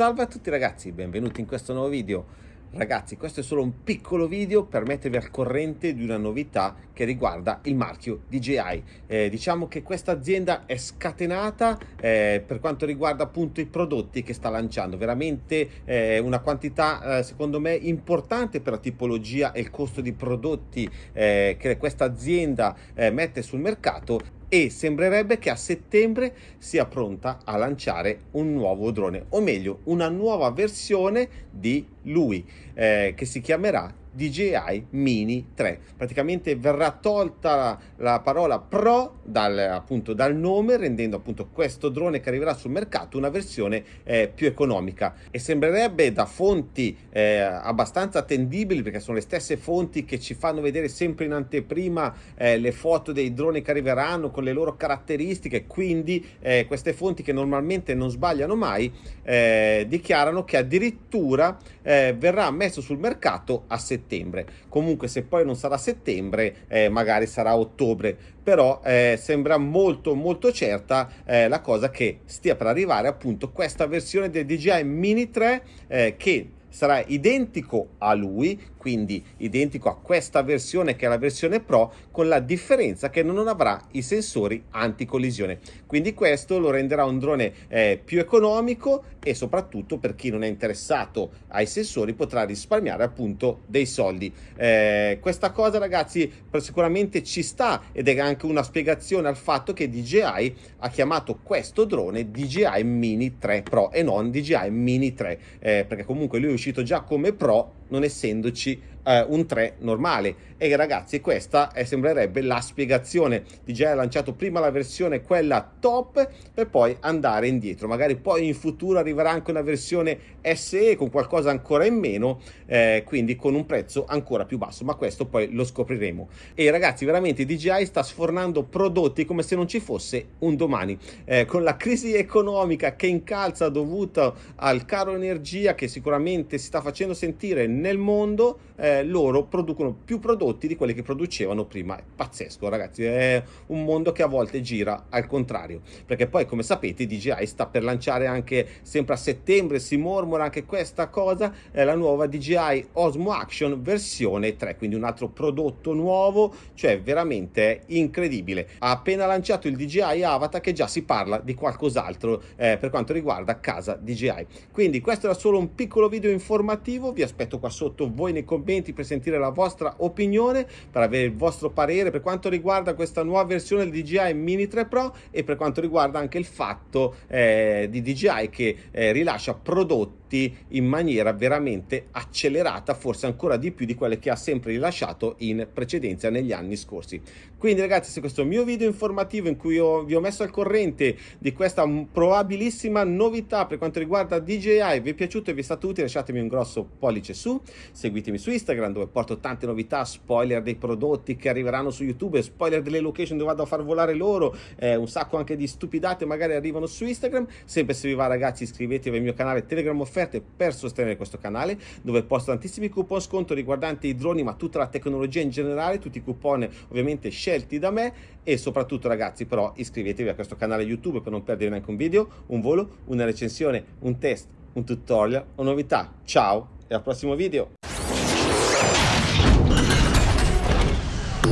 Salve a tutti ragazzi, benvenuti in questo nuovo video. Ragazzi, questo è solo un piccolo video per mettervi al corrente di una novità che riguarda il marchio DJI. Eh, diciamo che questa azienda è scatenata eh, per quanto riguarda appunto i prodotti che sta lanciando, veramente eh, una quantità eh, secondo me importante per la tipologia e il costo di prodotti eh, che questa azienda eh, mette sul mercato e sembrerebbe che a settembre sia pronta a lanciare un nuovo drone o meglio una nuova versione di lui eh, che si chiamerà DJI Mini 3 praticamente verrà tolta la, la parola Pro dal, appunto, dal nome rendendo appunto questo drone che arriverà sul mercato una versione eh, più economica. E sembrerebbe da fonti eh, abbastanza attendibili perché sono le stesse fonti che ci fanno vedere sempre in anteprima eh, le foto dei droni che arriveranno con le loro caratteristiche. Quindi eh, queste fonti che normalmente non sbagliano mai eh, dichiarano che addirittura eh, verrà messo sul mercato a settembre settembre. Comunque se poi non sarà settembre, eh, magari sarà ottobre, però eh, sembra molto molto certa eh, la cosa che stia per arrivare appunto questa versione del DJI Mini 3 eh, che sarà identico a lui, quindi identico a questa versione che è la versione Pro, con la differenza che non avrà i sensori anticollisione. Quindi questo lo renderà un drone eh, più economico e soprattutto per chi non è interessato ai sensori potrà risparmiare appunto dei soldi. Eh, questa cosa ragazzi sicuramente ci sta ed è anche una spiegazione al fatto che DJI ha chiamato questo drone DJI Mini 3 Pro e non DJI Mini 3 eh, perché comunque lui uscito già come Pro non essendoci eh, un 3 normale. E ragazzi questa è, sembrerebbe la spiegazione. DJI ha lanciato prima la versione quella top per poi andare indietro. Magari poi in futuro arriverà anche una versione SE con qualcosa ancora in meno eh, quindi con un prezzo ancora più basso. Ma questo poi lo scopriremo. E ragazzi veramente DJI sta sfornando prodotti come se non ci fosse un domani. Eh, con la crisi economica che incalza dovuta al caro energia che sicuramente si sta facendo sentire nel mondo eh, loro producono più prodotti di quelli che producevano prima. Pazzesco, ragazzi. È un mondo che a volte gira al contrario. Perché poi, come sapete, DJI sta per lanciare anche sempre a settembre, si mormora anche questa cosa, è la nuova DJI Osmo Action versione 3, quindi un altro prodotto nuovo, cioè veramente incredibile. Ha appena lanciato il DJI Avatar che già si parla di qualcos'altro eh, per quanto riguarda casa DJI. Quindi questo era solo un piccolo video informativo, vi aspetto qua sotto voi nei commenti per sentire la vostra opinione, per avere il vostro parere per quanto riguarda questa nuova versione del DJI Mini 3 Pro e per quanto riguarda anche il fatto eh, di DJI che eh, rilascia prodotti in maniera veramente accelerata, forse ancora di più di quelle che ha sempre rilasciato in precedenza negli anni scorsi. Quindi ragazzi, se questo mio video informativo in cui io vi ho messo al corrente di questa probabilissima novità per quanto riguarda DJI, vi è piaciuto e vi è stato utile, lasciatemi un grosso pollice su, seguitemi su Instagram dove porto tante novità, spoiler dei prodotti che arriveranno su YouTube, spoiler delle location dove vado a far volare loro, eh, un sacco anche di stupidate magari arrivano su Instagram. Sempre se vi va ragazzi iscrivetevi al mio canale Telegram Offerte per sostenere questo canale dove posto tantissimi coupon sconto riguardanti i droni ma tutta la tecnologia in generale, tutti i coupon ovviamente scelti da me e soprattutto ragazzi però iscrivetevi a questo canale YouTube per non perdere neanche un video, un volo, una recensione, un test, un tutorial o novità. Ciao e al prossimo video!